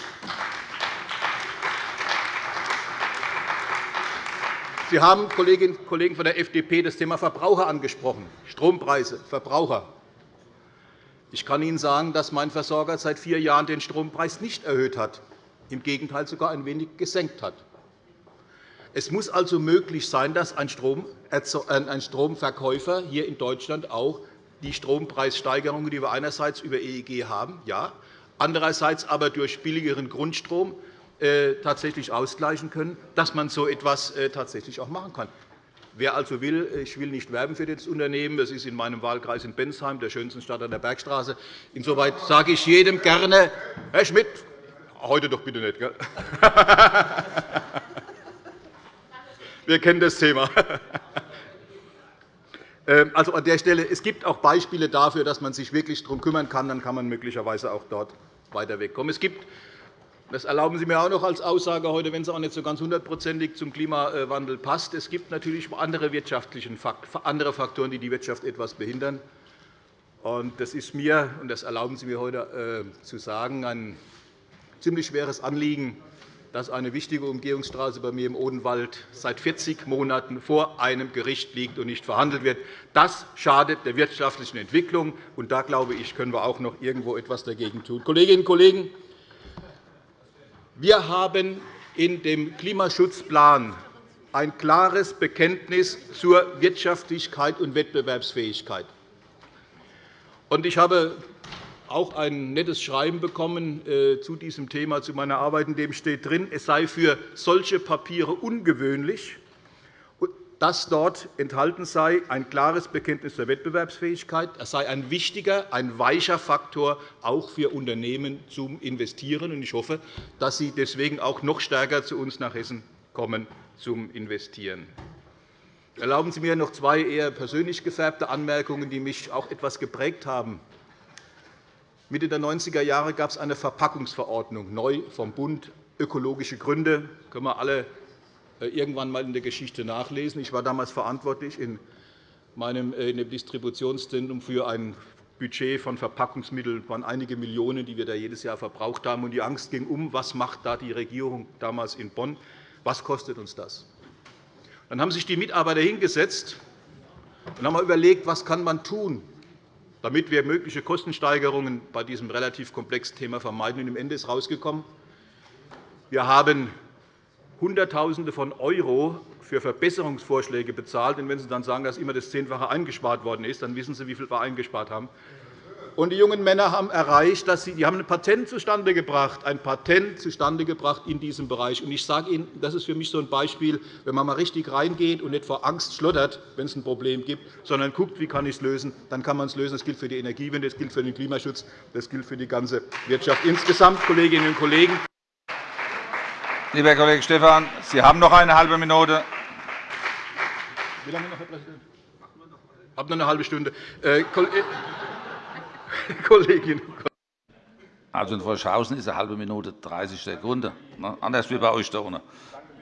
Sie haben, Kolleginnen und Kollegen von der FDP, das Thema Verbraucher angesprochen, Strompreise, Verbraucher. Ich kann Ihnen sagen, dass mein Versorger seit vier Jahren den Strompreis nicht erhöht hat, im Gegenteil sogar ein wenig gesenkt hat. Es muss also möglich sein, dass ein Stromverkäufer hier in Deutschland auch die Strompreissteigerungen, die wir einerseits über EEG haben, ja, andererseits aber durch billigeren Grundstrom äh, tatsächlich ausgleichen können, dass man so etwas äh, tatsächlich auch machen kann. Wer also will, ich will nicht werben für das Unternehmen, das ist in meinem Wahlkreis in Bensheim, der schönsten Stadt an der Bergstraße. Insoweit sage ich jedem gerne, Herr Schmidt, heute doch bitte nicht. Gell? <laughs> Wir kennen das Thema. <laughs> Ähm, also an der Stelle, es gibt auch Beispiele dafür, dass man sich wirklich darum kümmern kann. Dann kann man möglicherweise auch dort weiter wegkommen. Es gibt das erlauben Sie mir auch noch als Aussage heute, wenn es auch nicht so ganz hundertprozentig zum Klimawandel passt. Es gibt natürlich andere, wirtschaftliche, andere Faktoren, die die Wirtschaft etwas behindern. Das ist mir, und das erlauben Sie mir heute äh, zu sagen, ein ziemlich schweres Anliegen, dass eine wichtige Umgehungsstraße bei mir im Odenwald seit 40 Monaten vor einem Gericht liegt und nicht verhandelt wird. Das schadet der wirtschaftlichen Entwicklung. und Da glaube ich, können wir auch noch irgendwo etwas dagegen tun. Kolleginnen und Kollegen, wir haben in dem Klimaschutzplan ein klares Bekenntnis zur Wirtschaftlichkeit und Wettbewerbsfähigkeit. Ich habe auch ein nettes Schreiben bekommen äh, zu diesem Thema, zu meiner Arbeit, in dem steht drin, es sei für solche Papiere ungewöhnlich, dass dort enthalten sei ein klares Bekenntnis zur Wettbewerbsfähigkeit. Das sei ein wichtiger, ein weicher Faktor auch für Unternehmen zum Investieren. Ich hoffe, dass Sie deswegen auch noch stärker zu uns nach Hessen kommen zum Investieren. Erlauben Sie mir noch zwei eher persönlich gefärbte Anmerkungen, die mich auch etwas geprägt haben. Mitte der 90er Jahre gab es eine Verpackungsverordnung, neu vom Bund, ökologische Gründe. Können wir alle irgendwann einmal in der Geschichte nachlesen. Ich war damals verantwortlich in meinem äh, in dem Distributionszentrum für ein Budget von Verpackungsmitteln waren einige Millionen, die wir da jedes Jahr verbraucht haben. Und die Angst ging um, was macht da die Regierung damals in Bonn? Was kostet uns das? Dann haben sich die Mitarbeiter hingesetzt und haben überlegt, was kann man tun, damit wir mögliche Kostensteigerungen bei diesem relativ komplexen Thema vermeiden. Und Am Ende ist herausgekommen, wir haben Hunderttausende von Euro für Verbesserungsvorschläge bezahlt. Und wenn Sie dann sagen, dass immer das Zehnfache eingespart worden ist, dann wissen Sie, wie viel wir eingespart haben. Und die jungen Männer haben erreicht, dass sie die haben ein Patent zustande gebracht, ein Patent zustande gebracht in diesem Bereich. Und ich sage Ihnen, das ist für mich so ein Beispiel, wenn man mal richtig reingeht und nicht vor Angst schlottert, wenn es ein Problem gibt, sondern guckt, wie kann ich es lösen, dann kann man es lösen. Das gilt für die Energiewende, das gilt für den Klimaschutz, das gilt für die ganze Wirtschaft insgesamt, Kolleginnen und Kollegen. Lieber Herr Kollege Stephan, Sie haben noch eine halbe Minute. Wie lange noch, Herr Präsident? Ich habe noch eine halbe Stunde. Äh, <laughs> Kolleginnen und Kollegen. Also in Forschhausen ist eine halbe Minute 30 Sekunden, anders wie bei euch da unten.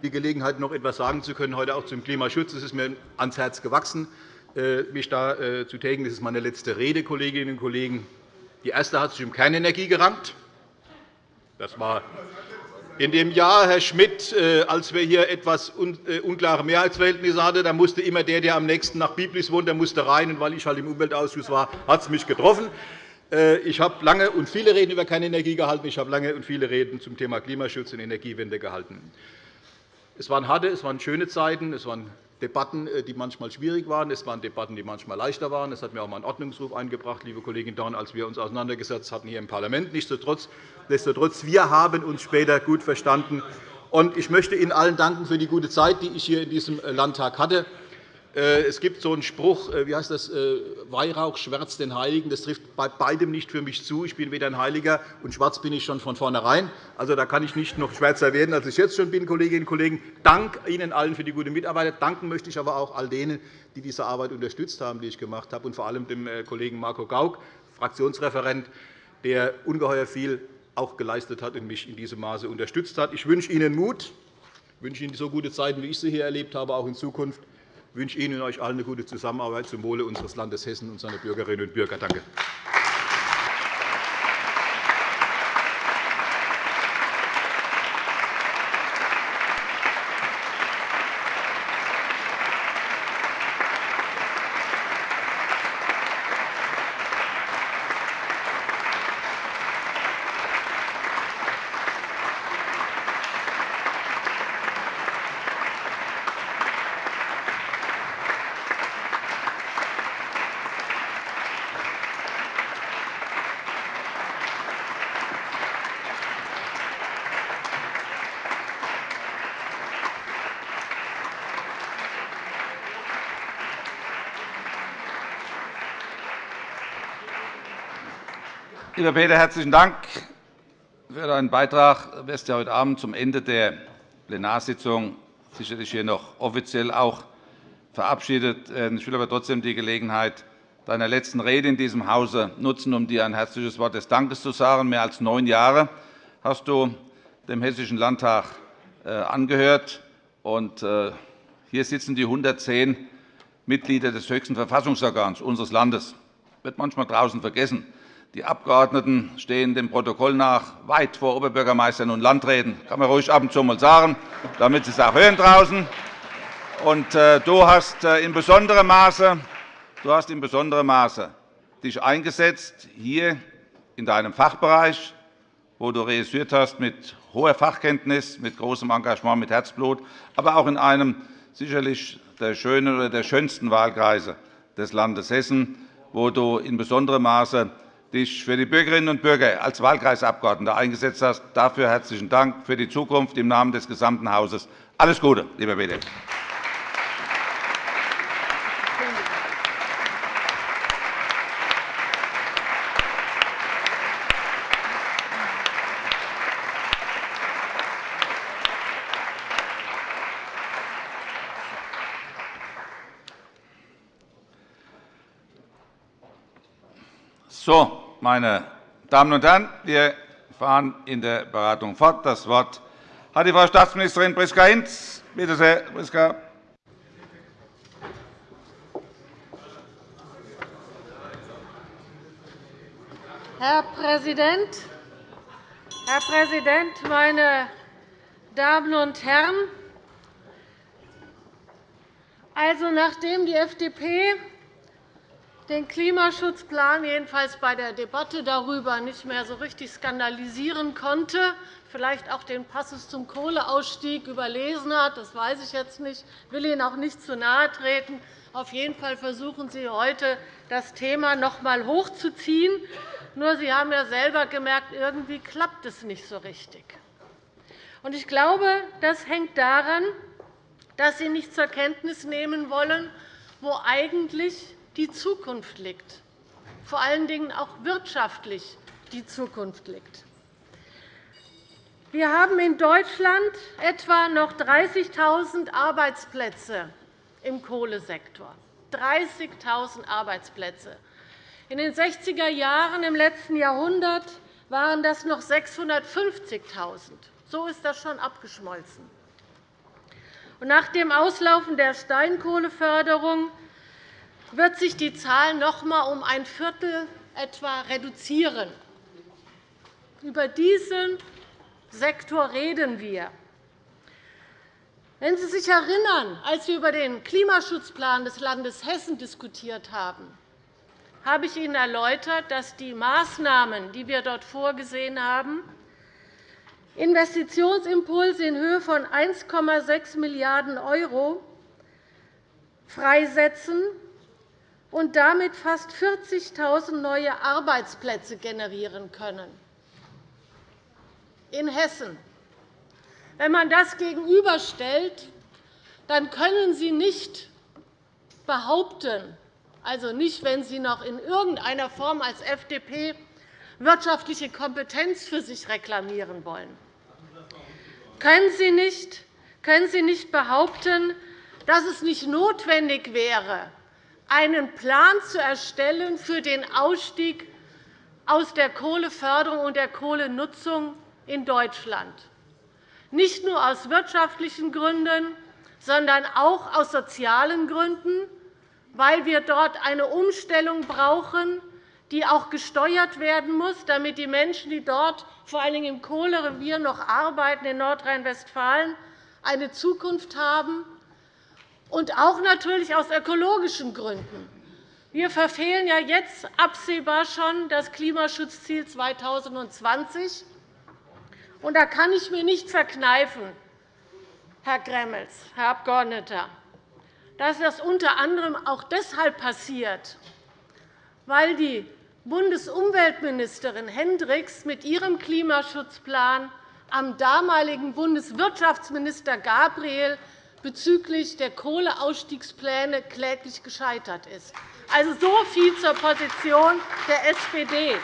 Die Gelegenheit, noch etwas sagen zu können, heute auch zum Klimaschutz. Es ist mir ans Herz gewachsen, äh, mich da äh, zu tägen. Das ist meine letzte Rede, Kolleginnen und Kollegen. Die erste hat sich um Kernenergie gerankt. Das war In dem Jahr, Herr Schmidt, äh, als wir hier etwas äh, unklare Mehrheitsverhältnisse hatten, da musste immer der, der am nächsten nach Biblis wohnt, der musste rein. Und weil ich halt im Umweltausschuss war, hat es mich getroffen. Äh, ich habe lange und viele Reden über keine Energie gehalten. Ich habe lange und viele Reden zum Thema Klimaschutz und Energiewende gehalten. Es waren harte, es waren schöne Zeiten, es waren Debatten, äh, die manchmal schwierig waren. Es waren Debatten, die manchmal leichter waren. Es hat mir auch einen Ordnungsruf eingebracht, liebe Kollegin Dorn, als wir uns auseinandergesetzt hatten hier im Parlament. Nichtsdestotrotz, wir haben uns später gut verstanden. Ich möchte Ihnen allen danken für die gute Zeit, die ich hier in diesem Landtag hatte. Äh, es gibt so einen Spruch, äh, wie heißt das, äh, Weihrauch schwärzt den Heiligen. Das trifft bei beidem nicht für mich zu. Ich bin weder ein Heiliger, und schwarz bin ich schon von vornherein. Also, da kann ich nicht noch schwärzer werden, als ich jetzt schon bin, Kolleginnen und Kollegen. Dank Ihnen allen für die gute Mitarbeit. Danken möchte ich aber auch all denen, die diese Arbeit unterstützt haben, die ich gemacht habe, und vor allem dem Kollegen Marco Gauck, Fraktionsreferent, der ungeheuer viel auch geleistet hat und mich in diesem Maße unterstützt hat. Ich wünsche Ihnen Mut, ich wünsche Ihnen so gute Zeiten, wie ich sie hier erlebt habe, auch in Zukunft. Ich wünsche Ihnen und euch allen eine gute Zusammenarbeit zum Wohle unseres Landes Hessen und seiner Bürgerinnen und Bürger. Danke. Lieber Peter, herzlichen Dank für deinen Beitrag. Du wirst ja heute Abend zum Ende der Plenarsitzung sicherlich hier noch offiziell auch verabschiedet. Ich will aber trotzdem die Gelegenheit deiner letzten Rede in diesem Hause nutzen, um dir ein herzliches Wort des Dankes zu sagen. Mehr als neun Jahre hast du dem Hessischen Landtag äh, angehört. Und äh, hier sitzen die 110 Mitglieder des höchsten Verfassungsorgans unseres Landes. Das wird manchmal draußen vergessen. Die Abgeordneten stehen dem Protokoll nach weit vor Oberbürgermeistern und Landräten. Das kann man ruhig ab und zu mal sagen, damit Sie es auch hören draußen. Und, äh, du hast äh, in besonderem Maße, du hast in besonderem Maße dich eingesetzt hier in deinem Fachbereich, wo du reüssiert hast mit hoher Fachkenntnis, mit großem Engagement, mit Herzblut, aber auch in einem sicherlich der schönen oder der schönsten Wahlkreise des Landes Hessen, wo du in besonderem Maße dich für die Bürgerinnen und Bürger als Wahlkreisabgeordneter eingesetzt hast. Dafür herzlichen Dank für die Zukunft im Namen des gesamten Hauses. Alles Gute, lieber Peter. So, meine Damen und Herren, wir fahren in der Beratung fort. Das Wort hat die Frau Staatsministerin Priska Hinz. Bitte sehr, Priska. Herr Präsident, Herr Präsident, meine Damen und Herren! Also, nachdem die FDP den Klimaschutzplan jedenfalls bei der Debatte darüber nicht mehr so richtig skandalisieren konnte, vielleicht auch den Passus zum Kohleausstieg überlesen hat, das weiß ich jetzt nicht, ich will Ihnen auch nicht zu nahe treten. Auf jeden Fall versuchen Sie heute, das Thema noch einmal hochzuziehen. Nur Sie haben ja selber gemerkt, irgendwie klappt es nicht so richtig. Ich glaube, das hängt daran, dass Sie nicht zur Kenntnis nehmen wollen, wo eigentlich die Zukunft liegt, vor allen Dingen auch wirtschaftlich die Zukunft liegt. Wir haben in Deutschland etwa noch 30.000 Arbeitsplätze im Kohlesektor. 30.000 Arbeitsplätze. In den 60er Jahren im letzten Jahrhundert waren das noch 650.000. So ist das schon abgeschmolzen. Nach dem Auslaufen der Steinkohleförderung wird sich die Zahl noch einmal um ein Viertel etwa reduzieren. Über diesen Sektor reden wir? Wenn Sie sich erinnern, als wir über den Klimaschutzplan des Landes Hessen diskutiert haben, habe ich Ihnen erläutert, dass die Maßnahmen, die wir dort vorgesehen haben, Investitionsimpulse in Höhe von 1,6 Milliarden € freisetzen und damit fast 40.000 neue Arbeitsplätze generieren können. In Hessen. Wenn man das gegenüberstellt, dann können Sie nicht behaupten, also nicht, wenn Sie noch in irgendeiner Form als FDP wirtschaftliche Kompetenz für sich reklamieren wollen, können Sie nicht, können Sie nicht behaupten, dass es nicht notwendig wäre, einen Plan zu erstellen für den Ausstieg aus der Kohleförderung und der Kohlenutzung in Deutschland, nicht nur aus wirtschaftlichen Gründen, sondern auch aus sozialen Gründen, weil wir dort eine Umstellung brauchen, die auch gesteuert werden muss, damit die Menschen, die dort vor allem im Kohlerevier noch arbeiten in Nordrhein-Westfalen, eine Zukunft haben und auch natürlich aus ökologischen Gründen. Wir verfehlen ja jetzt absehbar schon das Klimaschutzziel 2020. Und da kann ich mir nicht verkneifen, Herr Gremmels, Herr Abgeordneter, dass das unter anderem auch deshalb passiert, weil die Bundesumweltministerin Hendricks mit ihrem Klimaschutzplan am damaligen Bundeswirtschaftsminister Gabriel bezüglich der Kohleausstiegspläne kläglich gescheitert ist. Also so viel zur Position der SPD.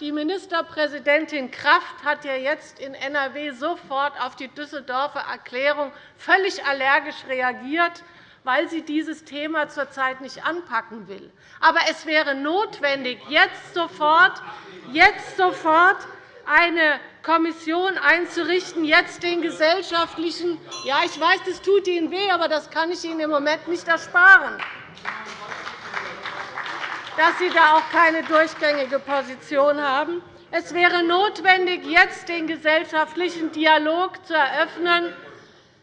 Die Ministerpräsidentin Kraft hat ja jetzt in NRW sofort auf die Düsseldorfer Erklärung völlig allergisch reagiert, weil sie dieses Thema zurzeit nicht anpacken will. Aber es wäre notwendig, jetzt sofort, jetzt sofort eine Kommission einzurichten, jetzt den gesellschaftlichen Ja, ich weiß, das tut Ihnen weh, aber das kann ich Ihnen im Moment nicht ersparen, dass Sie da auch keine durchgängige Position haben. Es wäre notwendig, jetzt den gesellschaftlichen Dialog zu eröffnen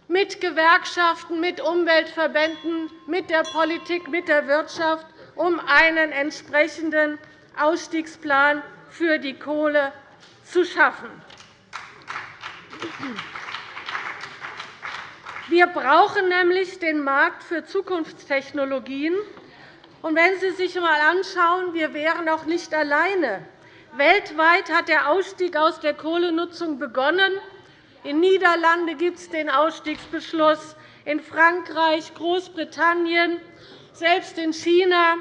mit Gewerkschaften, mit Umweltverbänden, mit der Politik, mit der Wirtschaft, um einen entsprechenden Ausstiegsplan für die Kohle zu schaffen. Wir brauchen nämlich den Markt für Zukunftstechnologien. wenn Sie sich einmal anschauen, wir wären auch nicht alleine. Weltweit hat der Ausstieg aus der Kohlenutzung begonnen. In den Niederlanden gibt es den Ausstiegsbeschluss, in Frankreich, Großbritannien, selbst in China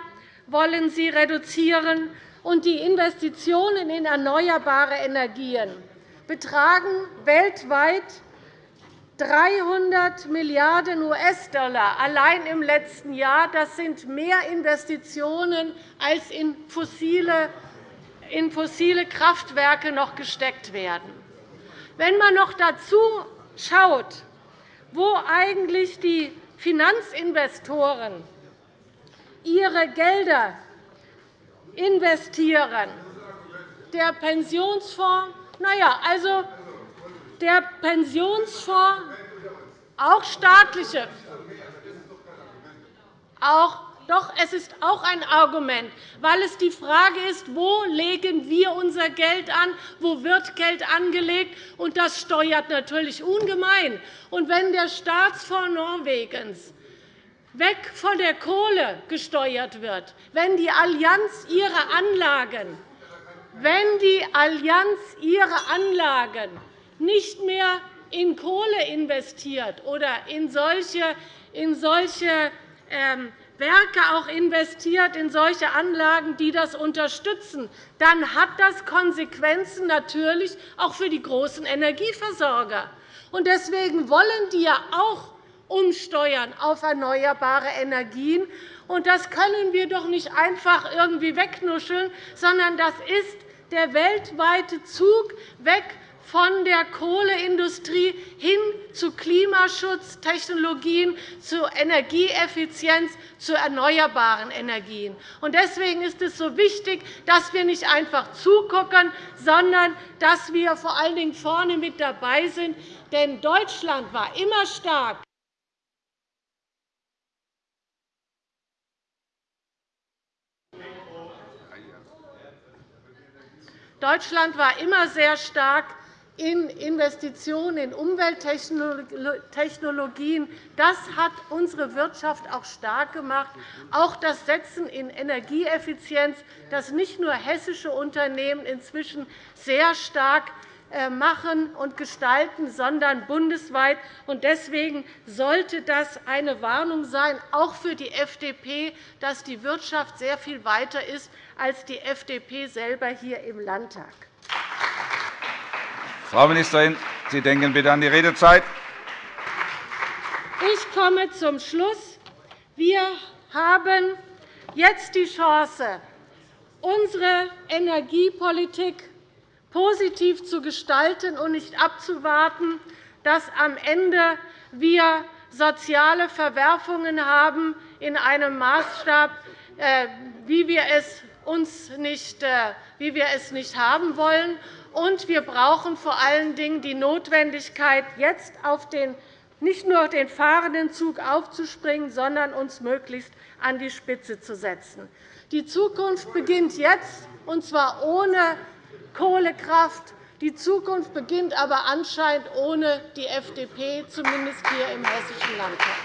wollen sie reduzieren. Und die Investitionen in erneuerbare Energien betragen weltweit 300 Milliarden US-Dollar allein im letzten Jahr. Das sind mehr Investitionen, als in fossile, Kraftwerke noch gesteckt werden. Wenn man noch dazu schaut, wo eigentlich die Finanzinvestoren ihre Gelder investieren, der Pensionsfonds na ja, also der Pensionsfonds, auch staatliche, auch doch, es ist auch ein Argument, weil es die Frage ist, wo legen wir unser Geld an, wo wird Geld angelegt, und das steuert natürlich ungemein. Und wenn der Staatsfonds Norwegens weg von der Kohle gesteuert wird, wenn die Allianz ihre Anlagen wenn die Allianz ihre Anlagen nicht mehr in Kohle investiert oder in solche, in solche ähm, Werke auch investiert, in solche Anlagen, die das unterstützen, dann hat das Konsequenzen natürlich auch für die großen Energieversorger. Deswegen wollen die ja auch umsteuern auf erneuerbare Energien. Das können wir doch nicht einfach irgendwie wegnuscheln, sondern das ist der weltweite Zug weg von der Kohleindustrie hin zu Klimaschutztechnologien, zu Energieeffizienz, zu erneuerbaren Energien. Deswegen ist es so wichtig, dass wir nicht einfach zugucken, sondern dass wir vor allen Dingen vorne mit dabei sind. Denn Deutschland war immer stark Deutschland war immer sehr stark in Investitionen in Umwelttechnologien. Das hat unsere Wirtschaft auch stark gemacht. Auch das Setzen in Energieeffizienz, das nicht nur hessische Unternehmen inzwischen sehr stark machen und gestalten, sondern bundesweit. Deswegen sollte das eine Warnung sein, auch für die FDP, dass die Wirtschaft sehr viel weiter ist als die FDP selber hier im Landtag. Frau Ministerin, Sie denken bitte an die Redezeit. Ich komme zum Schluss. Wir haben jetzt die Chance, unsere Energiepolitik positiv zu gestalten und nicht abzuwarten, dass am Ende wir soziale Verwerfungen haben in einem Maßstab, äh, wie wir es uns nicht, äh, wie wir es nicht haben wollen. Und wir brauchen vor allen Dingen die Notwendigkeit, jetzt auf den, nicht nur den fahrenden Zug aufzuspringen, sondern uns möglichst an die Spitze zu setzen. Die Zukunft beginnt jetzt, und zwar ohne Kohlekraft. Die Zukunft beginnt aber anscheinend ohne die FDP, zumindest hier im Hessischen Landtag.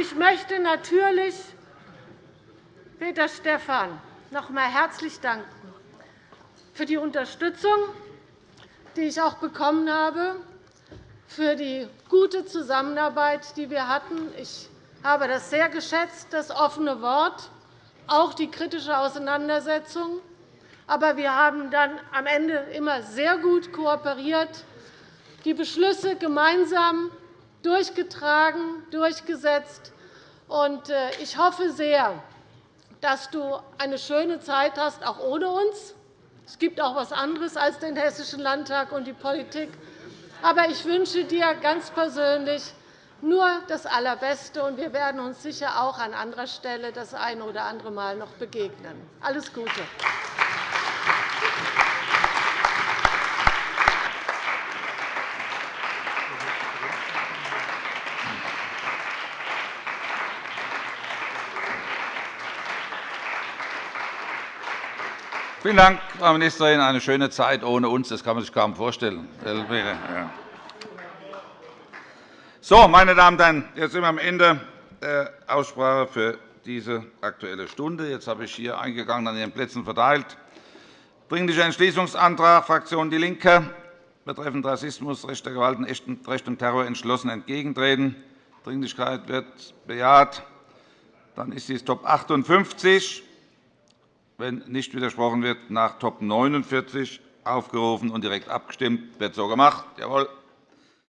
Ich möchte natürlich Peter Stephan noch einmal herzlich danken für die Unterstützung, die ich auch bekommen habe, für die gute Zusammenarbeit, die wir hatten. Ich habe das sehr geschätzt, das offene Wort, auch die kritische Auseinandersetzung. Aber wir haben dann am Ende immer sehr gut kooperiert, die Beschlüsse gemeinsam durchgetragen, durchgesetzt. Äh, ich hoffe sehr, dass du eine schöne Zeit hast, auch ohne uns. Es gibt auch etwas anderes als den Hessischen Landtag und die Politik. Aber ich wünsche dir ganz persönlich nur das Allerbeste, und wir werden uns sicher auch an anderer Stelle das eine oder andere Mal noch begegnen. Alles Gute. Vielen Dank, Frau Ministerin. Eine schöne Zeit ohne uns, das kann man sich kaum vorstellen. So, meine Damen und Herren, jetzt sind wir am Ende der Aussprache für diese Aktuelle Stunde. Jetzt habe ich hier eingegangen an Ihren Plätzen verteilt. Dringlicher Entschließungsantrag Fraktion DIE LINKE betreffend Rassismus, Recht der Gewalt, Recht und Terror entschlossen entgegentreten. Dringlichkeit wird bejaht. Dann ist dies Top 58 wenn nicht widersprochen wird, nach Top 49 aufgerufen und direkt abgestimmt. Wird so gemacht. Jawohl.